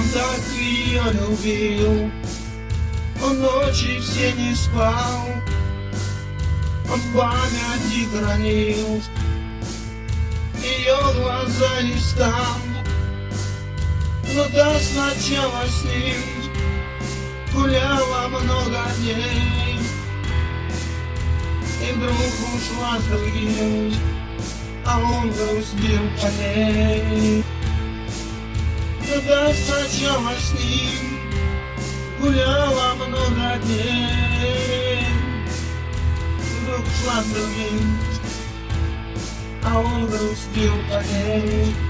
Он так ее любил, он ночи все не спал, он памяти хранил ее глаза листам. Но да сначала с ним гуляла много дней, и вдруг ушла с другим, а он грустил по ней. Когда с ним гуляла много дней, вдруг шла другим, а он грустил по ней.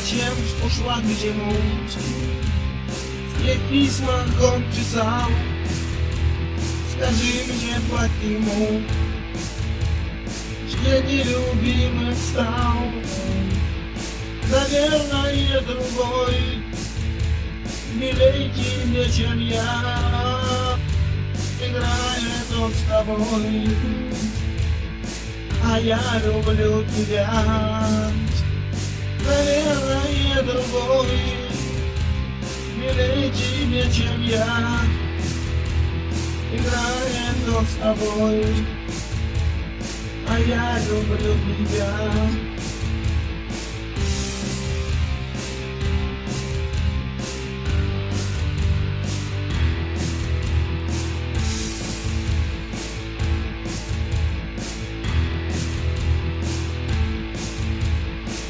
Зачем ушла где-нибудь? Мне письма он писал? Скажи мне почему? Что нелюбимым стал? Наверное, другой. Милей тебе, чем я. Играет он с тобой. А я люблю тебя наверное, другой. Милее тебе, чем я. Играет он с тобой. А я люблю тебя.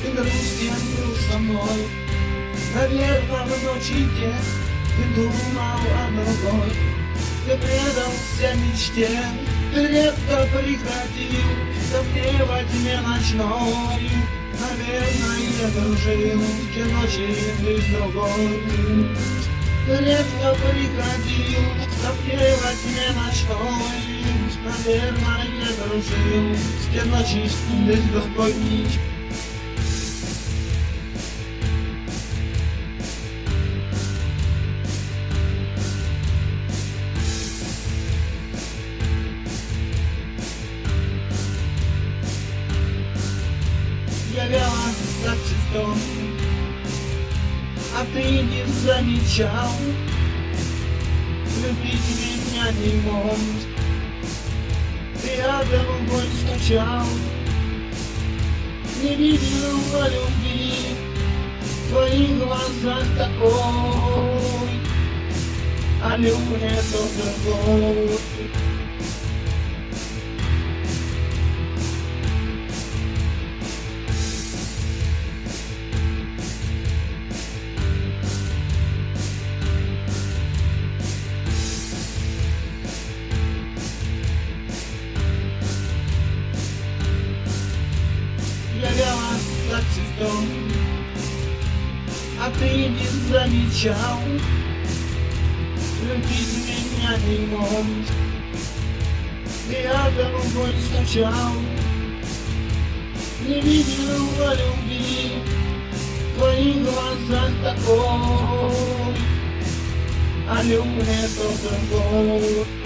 Ты грустил со мной Наверное, в ночи те ты думал о другой. Ты предался мечте, ты редко приходил. Ко мне во тьме ночной Наверное, я дружил те ночи с другой. Ты редко приходил ко мне во тьме ночной. Наверное, я дружил те ночи с другой цветом, А ты не замечал, любить меня не мог. Ты рядом бой скучал, не видел о любви в твоих глазах такой, а любовь это другой. Цветом, А ты не замечал, любить меня не мог. Я голубой скучал, не видел о любви в твоих глазах такой, а любовь это другой.